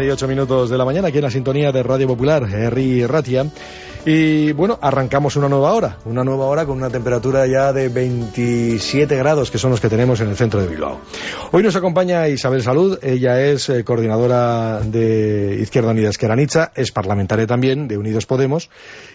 12 y 8 minutos de la mañana, aquí en la sintonía de Radio Popular, Henry Ratia. Y bueno, arrancamos una nueva hora, una nueva hora con una temperatura ya de 27 grados, que son los que tenemos en el centro de Bilbao. Hoy nos acompaña Isabel Salud, ella es eh, coordinadora de Izquierda Unida Esqueranicha, es parlamentaria también de Unidos Podemos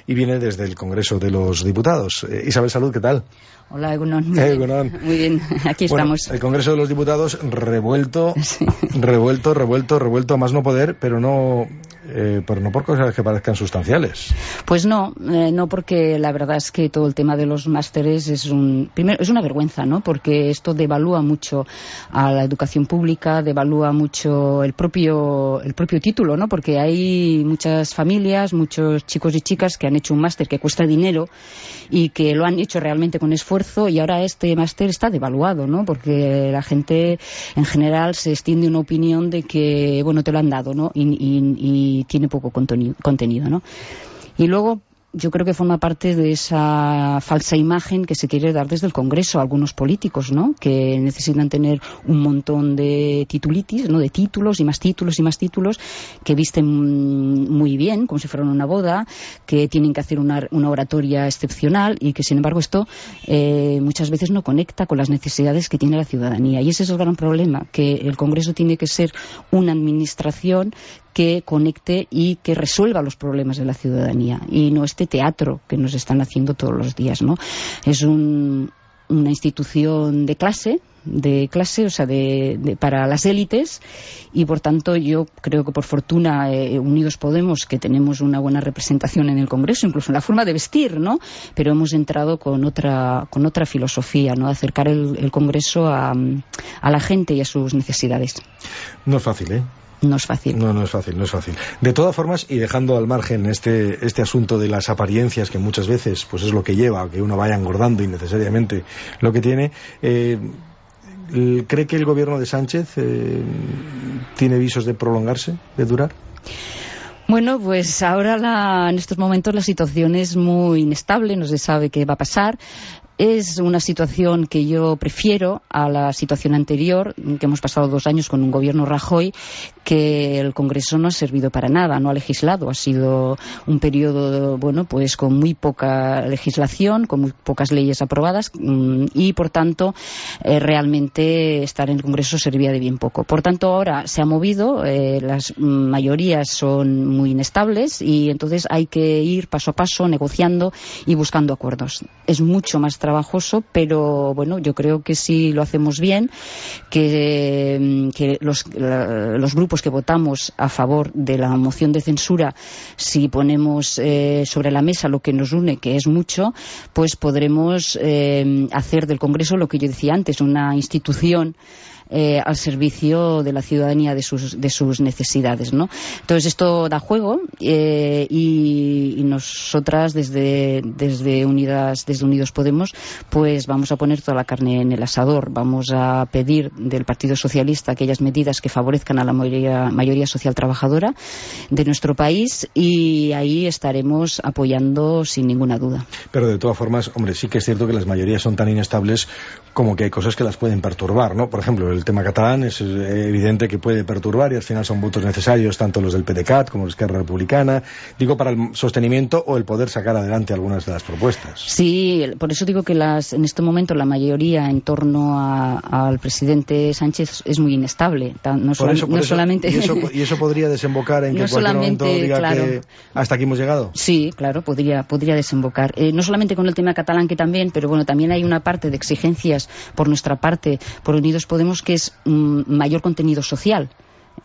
y viene desde el Congreso de los Diputados. Eh, Isabel Salud, ¿qué tal? Hola, Egunon. Muy, Bien. Muy bien, aquí estamos. El Congreso de los Diputados revuelto, revuelto, revuelto, revuelto a más no poder, pero no eh, pero no por cosas que parezcan sustanciales. Pues no, eh, no porque la verdad es que todo el tema de los másteres es un primero es una vergüenza, ¿no? Porque esto devalúa mucho a la educación pública, devalúa mucho el propio el propio título, ¿no? Porque hay muchas familias, muchos chicos y chicas que han hecho un máster que cuesta dinero y que lo han hecho realmente con esfuerzo y ahora este máster está devaluado, ¿no? Porque la gente en general se extiende una opinión de que bueno te lo han dado, ¿no? y tiene poco contenido, ¿no? Y luego yo creo que forma parte de esa falsa imagen que se quiere dar desde el Congreso a algunos políticos, ¿no? Que necesitan tener un montón de titulitis, ¿no? De títulos y más títulos y más títulos que visten muy bien, como si fueran una boda, que tienen que hacer una, oratoria excepcional y que, sin embargo, esto eh, muchas veces no conecta con las necesidades que tiene la ciudadanía. Y ese es el gran problema, que el Congreso tiene que ser una administración que conecte y que resuelva los problemas de la ciudadanía y no este teatro que nos están haciendo todos los días, ¿no? Es una institución de clase, de clase, o sea, de, para las élites y por tanto yo creo que por fortuna eh, Unidos Podemos que tenemos una buena representación en el Congreso, incluso en la forma de vestir, ¿no? Pero hemos entrado con otra con otra filosofía, ¿no? Acercar el, el Congreso a, a la gente y a sus necesidades. No es fácil, ¿eh? No es fácil. No, no es fácil, no es fácil. De todas formas, y dejando al margen este, este asunto de las apariencias, que muchas veces pues es lo que lleva a que uno vaya engordando innecesariamente lo que tiene, eh, ¿cree que el gobierno de Sánchez eh, tiene visos de prolongarse, de durar? Bueno, pues ahora en estos momentos la situación es muy inestable, no se sabe qué va a pasar. Es una situación que yo prefiero a la situación anterior, que hemos pasado dos años con un gobierno Rajoy, que el Congreso no ha servido para nada, no ha legislado. Ha sido un periodo, bueno, pues con muy poca legislación, con muy pocas leyes aprobadas mm, y, por tanto, eh, realmente estar en el Congreso servía de bien poco. Por tanto, ahora se ha movido, eh, las mayorías son muy inestables y entonces hay que ir paso a paso negociando y buscando acuerdos. Es mucho más trabajoso, pero bueno, yo creo que si lo hacemos bien, que, mm, los, los, grupos que votamos a favor de la moción de censura, si ponemos eh, sobre la mesa lo que nos une, que es mucho, pues podremos eh, hacer del Congreso lo que yo decía antes, una institución eh, al servicio de la ciudadanía de sus, de sus necesidades. ¿no? Entonces esto da juego eh, y, nosotras desde, desde, Unidas, desde Unidos Podemos pues vamos a poner toda la carne en el asador. Vamos a pedir del Partido Socialista aquellas medidas que favorezcan a la mayoría, mayoría social trabajadora de nuestro país y ahí estaremos apoyando sin ninguna duda. Pero de todas formas, hombre, sí que es cierto que las mayorías son tan inestables como que hay cosas que las pueden perturbar, ¿no? Por ejemplo, el tema catalán es evidente que puede perturbar y al final son votos necesarios tanto los del PDCAT como los de Esquerra Republicana, digo para el sostenimiento o el poder sacar adelante algunas de las propuestas. Sí, por eso digo que las, en este momento la mayoría en torno al presidente Sánchez es muy inestable. No, solamente... ¿Y eso, podría desembocar en que en cualquier momento diga que hasta aquí hemos llegado? Sí, claro, podría, podría desembocar. Eh, no solamente con el tema catalán que también, pero bueno, también hay una parte de exigencias por nuestra parte, por Unidos Podemos, que es mm, mayor contenido social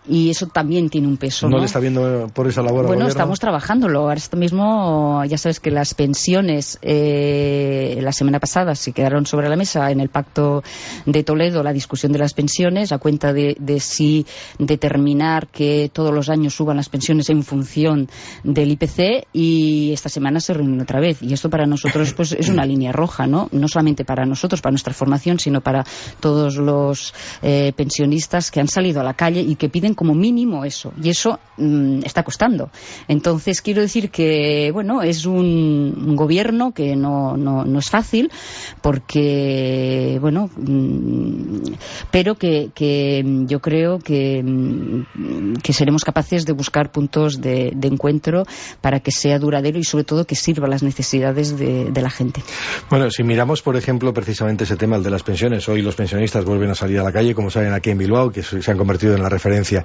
y eso también tiene un peso. ¿No, le está viendo por esa labor? Bueno, estamos trabajándolo. Ahora mismo, ya sabes que las pensiones eh, la semana pasada se quedaron sobre la mesa en el Pacto de Toledo, la discusión de las pensiones, a cuenta de, si determinar que todos los años suban las pensiones en función del IPC y esta semana se reúnen otra vez. Y esto para nosotros pues es una línea roja, ¿no? No solamente para nosotros, para nuestra formación, sino para todos los eh, pensionistas que han salido a la calle y que piden como mínimo eso. Y eso mm, está costando. Entonces, quiero decir que, bueno, es un, gobierno que no, no, es fácil porque, bueno, mm, pero que, que, yo creo que, mm, que seremos capaces de buscar puntos de, encuentro para que sea duradero y, sobre todo, que sirva a las necesidades de, de la gente. Bueno, si miramos, por ejemplo, precisamente ese tema, el de las pensiones, hoy los pensionistas vuelven a salir a la calle, como saben aquí en Bilbao, que se han convertido en la referencia.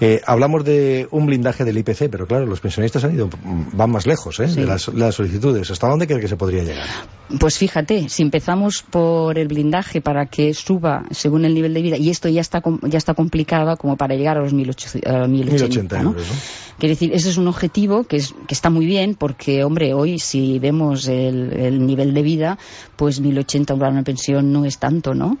Eh, hablamos de un blindaje del IPC, pero claro, los pensionistas han ido, van más lejos ¿eh? de las, solicitudes. ¿Hasta dónde cree que se podría llegar? Pues fíjate, si empezamos por el blindaje para que suba según el nivel de vida, y esto ya está, ya está complicado como para llegar a los 1080, 1080 euros, Quiere decir, ese es un objetivo que, es, que está muy bien porque, hombre, hoy si vemos el, nivel de vida, pues 1080 para una pensión no es tanto, ¿no?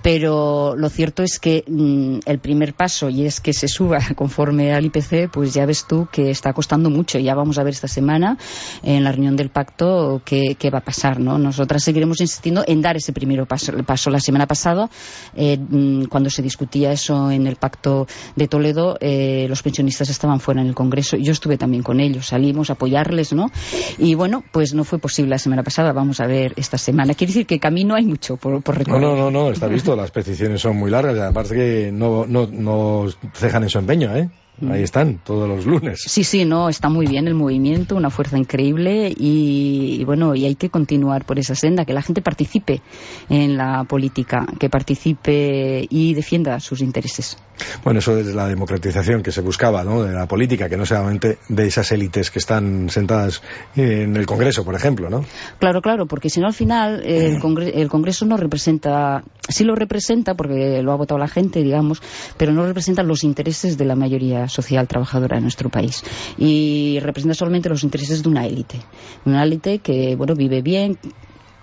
Pero lo cierto es que mm, el primer paso, y es que se suba conforme al IPC, pues ya ves tú que está costando mucho. Ya vamos a ver esta semana en la reunión del pacto qué, va a pasar, ¿no? Nosotras seguiremos insistiendo en dar ese primer paso. paso. La semana pasada, eh, mm, cuando se discutía eso en el pacto de Toledo, eh, los pensionistas estaban fuera en el Congreso. Yo estuve también con ellos, salimos a apoyarles, ¿no? Y bueno, pues no fue posible la semana pasada, vamos a ver esta semana. Quiere decir que camino hay mucho por, recorrer. No, no, no, no, está visto, las peticiones son muy largas, además que no, no, no cejan en su empeño, ¿eh? Mm. Ahí están, todos los lunes. Sí, sí, no, está muy bien el movimiento, una fuerza increíble y, bueno, y hay que continuar por esa senda, que la gente participe en la política, que participe y defienda sus intereses. Bueno, eso es la democratización que se buscaba, ¿no? De la política, que no solamente de esas élites que están sentadas en el Congreso, por ejemplo, ¿no? Claro, claro, porque si no al final el, el Congreso no representa, sí lo representa porque lo ha votado la gente, digamos, pero no representa los intereses de la mayoría social trabajadora en nuestro país. Y representa solamente los intereses de una élite, una élite que bueno vive bien,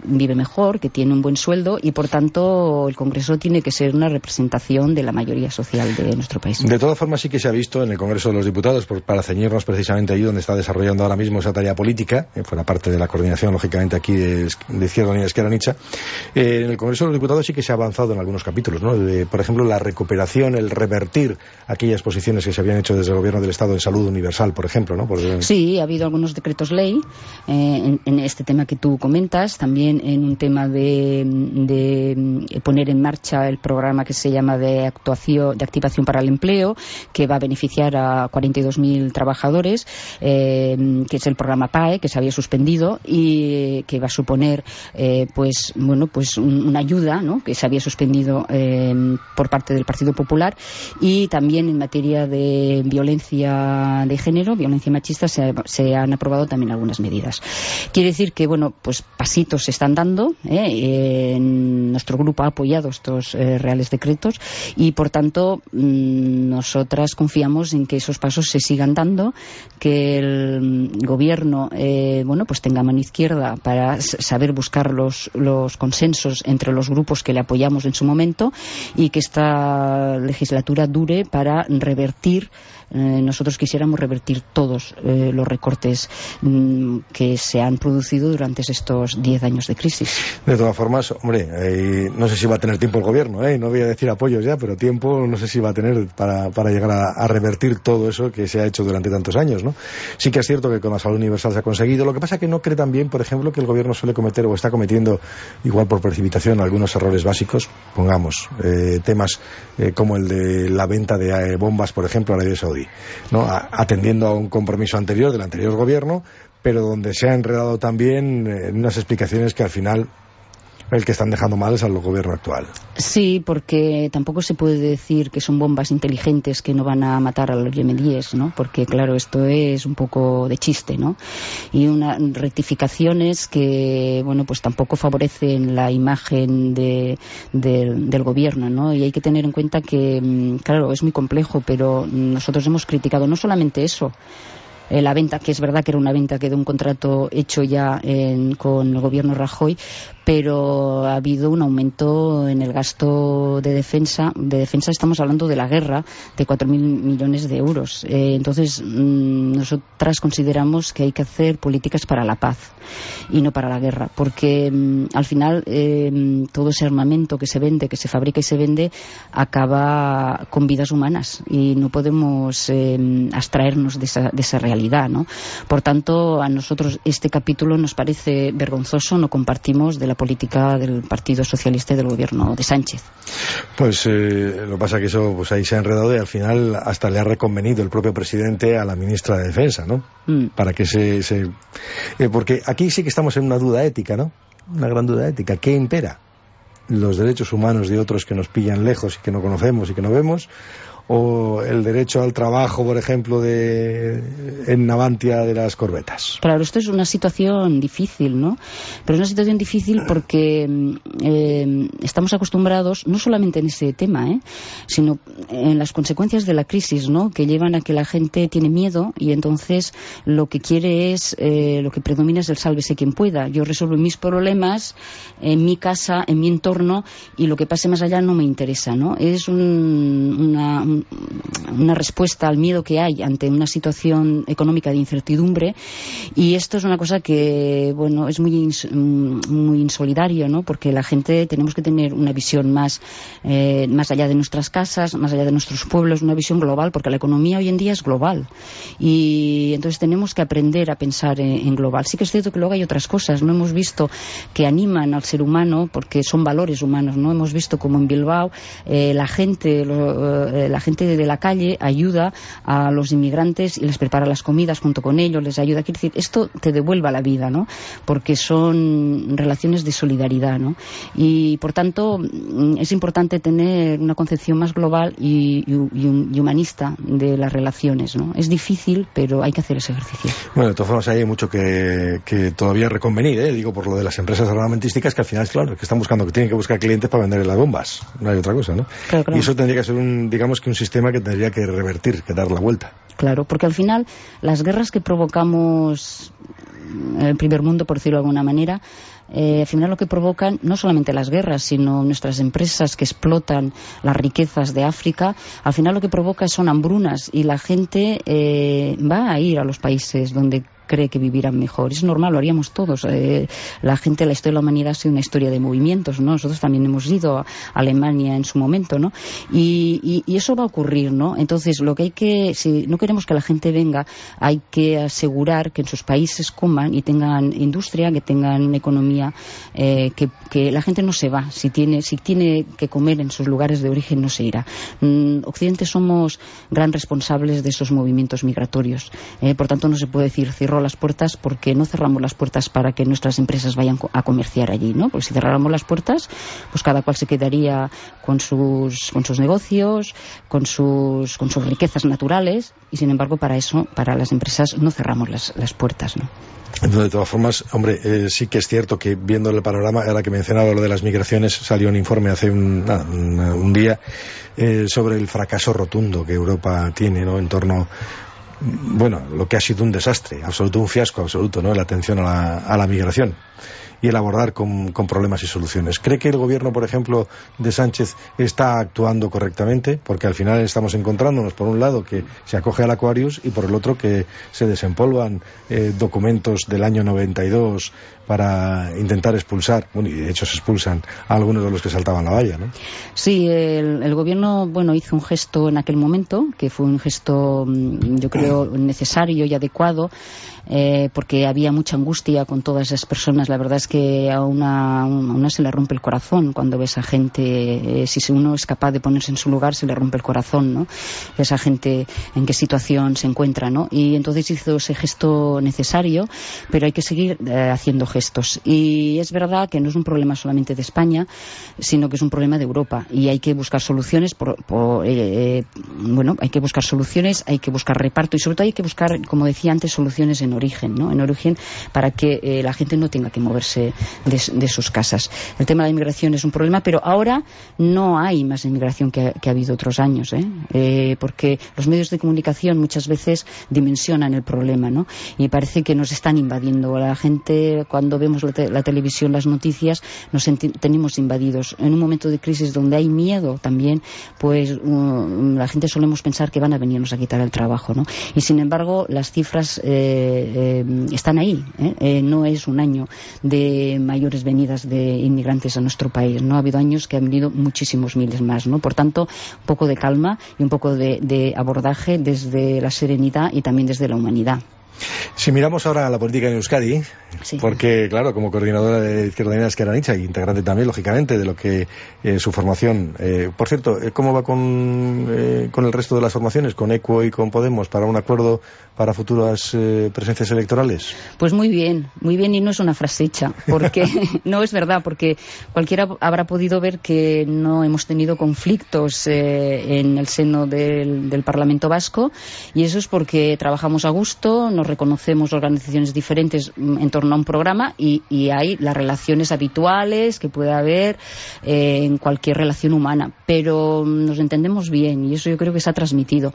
vive mejor, que tiene un buen sueldo y, por tanto, el Congreso tiene que ser una representación de la mayoría social de nuestro país. De todas formas, sí que se ha visto en el Congreso de los Diputados, para ceñirnos precisamente ahí donde está desarrollando ahora mismo esa tarea política, eh, fuera parte de la coordinación, lógicamente, aquí de, Izquierda Unida Izquierda Nicha, eh, en el Congreso de los Diputados sí que se ha avanzado en algunos capítulos, ¿no? por ejemplo, la recuperación, el revertir aquellas posiciones que se habían hecho desde el Gobierno del Estado en salud universal, por ejemplo, ¿no? Sí, ha habido algunos decretos ley eh, en este tema que tú comentas, también en un tema de, poner en marcha el programa que se llama de actuación, de activación para el empleo, que va a beneficiar a 42.000 trabajadores, eh, que es el programa PAE, que se había suspendido y que va a suponer, eh, pues, bueno, pues una ayuda, ¿no? Que se había suspendido eh, por parte del Partido Popular y también en materia de violencia de género, violencia machista, se, se han aprobado también algunas medidas. Quiere decir que, bueno, pues pasitos se están dando. ¿eh? nuestro grupo ha apoyado estos eh, reales decretos y, por tanto, mm, nosotras confiamos en que esos pasos se sigan dando, que el gobierno, eh, bueno, pues tenga mano izquierda para saber buscar los, los consensos entre los grupos que le apoyamos en su momento y que esta legislatura dure para revertir eh, nosotros quisiéramos revertir todos eh, los recortes mm, que se han producido durante estos diez años de crisis. De todas formas, hombre, eh, no sé si va a tener tiempo el gobierno, no voy a decir apoyos ya, pero tiempo no sé si va a tener para, para llegar a, revertir todo eso que se ha hecho durante tantos años. ¿no? Sí que es cierto que con la salud universal se ha conseguido. Lo que pasa es que no cree también, por ejemplo, que el gobierno suele cometer o está cometiendo, igual por precipitación, algunos errores básicos. Pongamos temas como el de la venta de bombas, por ejemplo, a Arabia Saudí. ¿No? atendiendo a un compromiso anterior del anterior gobierno, pero donde se ha enredado también en unas explicaciones que al final el que están dejando mal es al gobierno actual. Sí, porque tampoco se puede decir que son bombas inteligentes que no van a matar a los yemeníes, ¿no? Porque, claro, esto es un poco de chiste, ¿no? Y unas rectificaciones que, bueno, pues tampoco favorecen la imagen de, del gobierno, ¿no? Y hay que tener en cuenta que, mm, claro, es muy complejo, pero nosotros hemos criticado no solamente eso, eh, la venta, que es verdad que era una venta que de un contrato hecho ya con el gobierno Rajoy, pero ha habido un aumento en el gasto de defensa. De defensa estamos hablando de la guerra, de 4.000 millones de euros. Eh, entonces, mm, nosotras consideramos que hay que hacer políticas para la paz y no para la guerra, porque mm, al final eh, todo ese armamento que se vende, que se fabrica y se vende, acaba con vidas humanas y no podemos eh, abstraernos de esa, de esa realidad. ¿no? Por tanto, a nosotros este capítulo nos parece vergonzoso, no compartimos de la política del Partido Socialista y del gobierno de Sánchez. Pues eh, lo que pasa es que eso pues ahí se ha enredado y al final hasta le ha reconvenido el propio presidente a la ministra de Defensa, ¿no? Mm. Para que se... se eh, porque aquí sí que estamos en una duda ética, ¿no? Una gran duda ética. ¿Qué impera? ¿Los derechos humanos de otros que nos pillan lejos y que no conocemos y que no vemos? O el derecho al trabajo, por ejemplo, de, en Navantia de las corbetas. Claro, esto es una situación difícil, ¿no? Pero es una situación difícil porque mm, eh, estamos acostumbrados, no solamente en ese tema, ¿eh? sino en las consecuencias de la crisis, ¿no? Que llevan a que la gente tiene miedo y entonces lo que quiere es, eh, lo que predomina es el sálvese quien pueda. Yo resuelvo mis problemas en mi casa, en mi entorno y lo que pase más allá no me interesa, ¿no? Es una una respuesta al miedo que hay ante una situación económica de incertidumbre. Y esto es una cosa que bueno es muy muy insolidario no porque la gente tenemos que tener una visión más eh, más allá de nuestras casas más allá de nuestros pueblos una visión global porque la economía hoy en día es global. Y entonces tenemos que aprender a pensar en, global. Sí que es cierto que luego hay otras cosas no hemos visto que animan al ser humano porque son valores humanos no hemos visto como en Bilbao eh, la gente eh, gente de la calle ayuda a los inmigrantes y les prepara las comidas junto con ellos, les ayuda. Quiere decir, esto te devuelva la vida, ¿no? Porque son relaciones de solidaridad, ¿no? Y, por tanto, mm, es importante tener una concepción más global y, humanista de las relaciones, ¿no? Es difícil, pero hay que hacer ese ejercicio. Bueno, de todas formas hay mucho que, todavía reconvenir, ¿eh? Digo, por lo de las empresas armamentísticas, que al final, claro, que están buscando, que tienen que buscar clientes para vender las bombas. No hay otra cosa, ¿no? Y eso tendría que ser un, digamos que un sistema que tendría que revertir, que dar la vuelta. Claro, porque al final las guerras que provocamos en el primer mundo, por decirlo de alguna manera, eh, al final lo que provocan no solamente las guerras, sino nuestras empresas que explotan las riquezas de África, al final lo que provoca son hambrunas y la gente eh, va a ir a los países donde cree que vivirán mejor. Es normal, lo haríamos todos. Eh, la gente, la historia de la humanidad ha sido una historia de movimientos, ¿no? Nosotros también hemos ido a Alemania en su momento, ¿no? Y, eso va a ocurrir, ¿no? Entonces, lo que hay que, si no queremos que la gente venga, hay que asegurar que en sus países coman y tengan industria, que tengan una economía, eh, que, la gente no se va. Si tiene, si tiene que comer en sus lugares de origen, no se irá. Mm, Occidente somos gran responsables de esos movimientos migratorios. Eh, por tanto, no se puede decir las puertas porque no cerramos las puertas para que nuestras empresas vayan a comerciar allí, ¿no? Porque si cerráramos las puertas, pues cada cual se quedaría con sus, con sus negocios, con sus, con sus riquezas naturales y sin embargo para eso, para las empresas no cerramos las, las puertas, ¿no? de todas formas, hombre, eh, sí que es cierto que viendo el panorama, ahora que mencionaba lo de las migraciones, salió un informe hace un, un, día eh, sobre el fracaso rotundo que Europa tiene ¿no? en torno bueno, lo que ha sido un desastre, absoluto, un fiasco absoluto, ¿no? La atención a la, a la migración y el abordar con, problemas y soluciones. ¿Cree que el gobierno, por ejemplo, de Sánchez está actuando correctamente? Porque al final estamos encontrándonos, por un lado, que se acoge al Aquarius y por el otro que se desempolvan eh, documentos del año 92 para intentar expulsar, bueno, y de hecho se expulsan a algunos de los que saltaban la valla, ¿no? Sí, el, gobierno, bueno, hizo un gesto en aquel momento, que fue un gesto, mm, yo creo, necesario y adecuado, eh, porque había mucha angustia con todas esas personas. La verdad es que a una, una se le rompe el corazón cuando ve a esa gente, eh, si uno es capaz de ponerse en su lugar, se le rompe el corazón, ¿no? Esa gente en qué situación se encuentra, ¿no? Y entonces hizo ese gesto necesario, pero hay que seguir eh, haciendo gestos. Y es verdad que no es un problema solamente de España, sino que es un problema de Europa. Y hay que buscar soluciones, por, bueno, hay que buscar soluciones, hay que buscar reparto y sobre todo hay que buscar, como decía antes, soluciones en origen, ¿no? En origen para que eh, la gente no tenga que moverse de, sus casas. El tema de la inmigración es un problema, pero ahora no hay más inmigración que, ha habido otros años, ¿eh? ¿eh? porque los medios de comunicación muchas veces dimensionan el problema, ¿no? Y parece que nos están invadiendo. La gente, cuando vemos la, televisión, las noticias, nos tenemos invadidos. En un momento de crisis donde hay miedo también, pues um, la gente solemos pensar que van a venirnos a quitar el trabajo, ¿no? Y sin embargo, las cifras eh, eh, están ahí. ¿eh? no es un año de mayores venidas de inmigrantes a nuestro país, ¿no? Ha habido años que han venido muchísimos miles más, ¿no? Por tanto, un poco de calma y un poco de abordaje desde la serenidad y también desde la humanidad. Si miramos ahora a la política en Euskadi, porque, claro, como coordinadora de Izquierda Unida Esqueranicha y integrante también, lógicamente, de lo que eh, su formación. Eh, por cierto, eh, ¿cómo va con, con, el resto de las formaciones, con ECUO y con Podemos, para un acuerdo para futuras presencias electorales? Pues muy bien, muy bien, y no es una frase hecha, porque no es verdad, porque cualquiera habrá podido ver que no hemos tenido conflictos en el seno del, del, Parlamento Vasco, y eso es porque trabajamos a gusto, nos reconocemos organizaciones diferentes mm, en torno a un programa y, hay las relaciones habituales que puede haber eh, en cualquier relación humana, pero mm, nos entendemos bien y eso yo creo que se ha transmitido.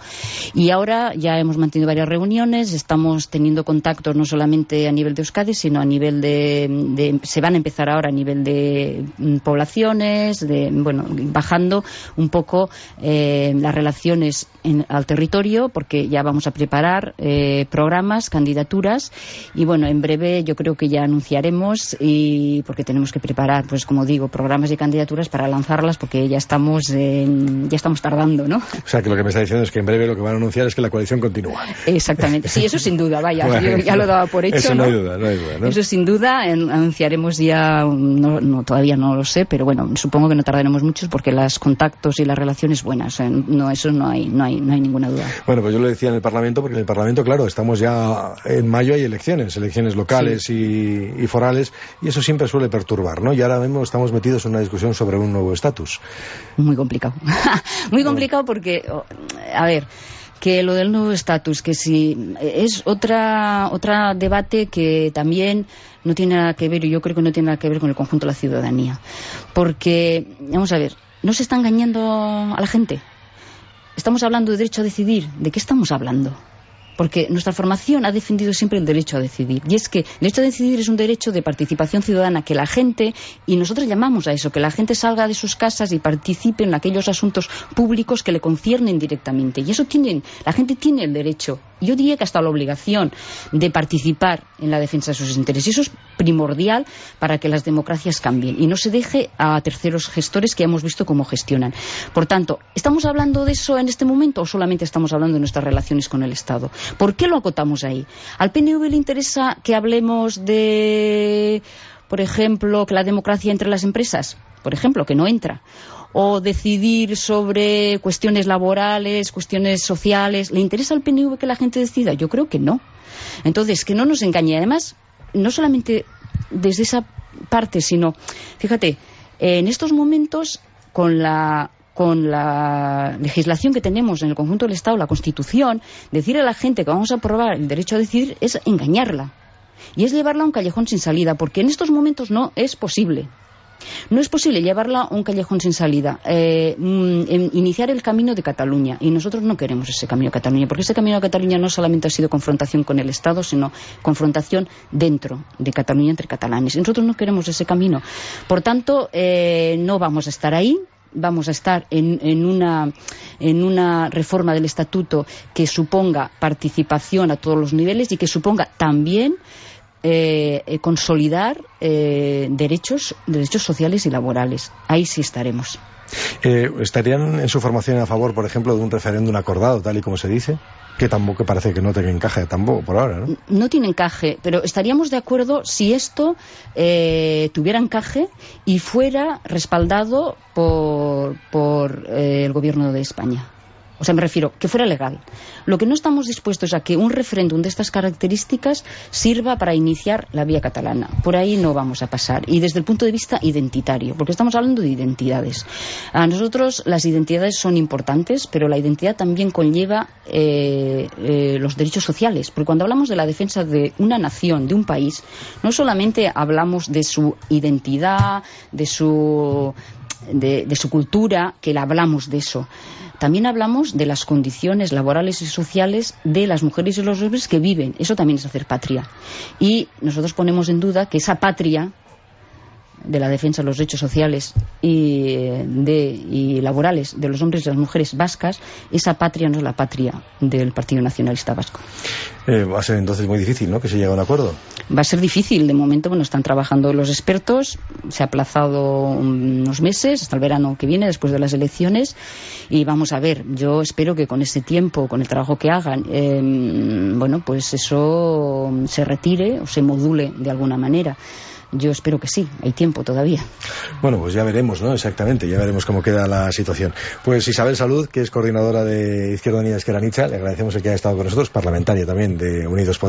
Y ahora ya hemos mantenido varias reuniones, estamos teniendo contactos no solamente a nivel de Euskadi, sino a nivel de, se van a empezar ahora a nivel de mm, poblaciones, de, bueno, bajando un poco eh, las relaciones al territorio, porque ya vamos a preparar eh, programas candidaturas y bueno, en breve yo creo que ya anunciaremos y porque tenemos que preparar, pues como digo, programas y candidaturas para lanzarlas porque ya estamos ya estamos tardando, ¿no? O sea, que lo que me está diciendo es que en breve lo que van a anunciar es que la coalición continúa. Exactamente. Sí, eso sin duda, vaya, yo ya lo daba por hecho, Eso no, hay duda, no hay duda, Eso sin duda anunciaremos ya no, todavía no lo sé, pero bueno, supongo que no tardaremos mucho porque las contactos y las relaciones buenas, no eso no hay no hay no hay ninguna duda. Bueno, pues yo lo decía en el Parlamento porque en el Parlamento, claro, estamos ya en mayo hay elecciones, elecciones locales y, forales, y eso siempre suele perturbar, ¿no? Y ahora mismo estamos metidos en una discusión sobre un nuevo estatus. Muy complicado. Muy complicado porque, a ver, que lo del nuevo estatus, que si es otra otra debate que también no tiene nada que ver, y yo creo que no tiene nada que ver con el conjunto de la ciudadanía. Porque, vamos a ver, no se está engañando a la gente. Estamos hablando de derecho a decidir. ¿De qué estamos hablando? Porque nuestra formación ha defendido siempre el derecho a decidir. Y es que el derecho a decidir es un derecho de participación ciudadana, que la gente, y nosotros llamamos a eso, que la gente salga de sus casas y participe en aquellos asuntos públicos que le conciernen directamente. Y eso tienen, la gente tiene el derecho, yo diría que hasta la obligación de participar en la defensa de sus intereses. Eso es primordial para que las democracias cambien y no se deje a terceros gestores que hemos visto cómo gestionan. Por tanto, ¿estamos hablando de eso en este momento o solamente estamos hablando de nuestras relaciones con el Estado? ¿Por qué lo acotamos ahí? ¿Al PNV le interesa que hablemos de, por ejemplo, que la democracia entre las empresas? Por ejemplo, que no entra o decidir sobre cuestiones laborales, cuestiones sociales. ¿Le interesa al PNV que la gente decida? Yo creo que no. Entonces, que no nos engañe. Además, no solamente desde esa parte, sino, fíjate, en estos momentos, con la con la legislación que tenemos en el conjunto del Estado, la Constitución, decir a la gente que vamos a aprobar el derecho a decidir es engañarla. Y es llevarla a un callejón sin salida, porque en estos momentos no es posible. No es posible llevarla a un callejón sin salida, eh, mm, iniciar el camino de Cataluña. Y nosotros no queremos ese camino de Cataluña, porque ese camino de Cataluña no solamente ha sido confrontación con el Estado, sino confrontación dentro de Cataluña entre catalanes. Nosotros no queremos ese camino. Por tanto, eh, no vamos a estar ahí vamos a estar en, una, en una reforma del estatuto que suponga participación a todos los niveles y que suponga también eh, eh, consolidar eh, derechos, derechos sociales y laborales. Ahí sí estaremos. ¿Estarían en su formación a favor, por ejemplo, de un referéndum acordado, tal y como se dice? que tampoco parece que no tenga encaje tampoco por ahora, ¿no? No tiene encaje, pero estaríamos de acuerdo si esto eh, tuviera encaje y fuera respaldado por, por eh, el gobierno de España. O sea, me refiero, que fuera legal. Lo que no estamos dispuestos a que un referéndum de estas características sirva para iniciar la vía catalana. Por ahí no vamos a pasar. Y desde el punto de vista identitario, porque estamos hablando de identidades. A nosotros las identidades son importantes, pero la identidad también conlleva eh, eh, los derechos sociales. Porque cuando hablamos de la defensa de una nación, de un país, no solamente hablamos de su identidad, de su, de, su cultura, que la hablamos de eso también hablamos de las condiciones laborales y sociales de las mujeres y los hombres que viven. Eso también es hacer patria. Y nosotros ponemos en duda que esa patria de la defensa de los derechos sociales y, de, y laborales de los hombres y las mujeres vascas, esa patria no es la patria del Partido Nacionalista Vasco. Eh, va a ser entonces muy difícil, ¿no?, que se llegue a un acuerdo. Va a ser difícil. De momento, bueno, están trabajando los expertos. Se ha aplazado unos meses hasta el verano que viene, después de las elecciones. Y vamos a ver. Yo espero que con ese tiempo, con el trabajo que hagan, eh, bueno, pues eso se retire o se module de alguna manera. Yo espero que sí, hay tiempo todavía. Bueno, pues ya veremos, ¿no? Exactamente, ya veremos cómo queda la situación. Pues Isabel Salud, que es coordinadora de Izquierda Unida Esquerra Nicha, le agradecemos el que haya estado con nosotros, parlamentaria también de Unidos Podemos.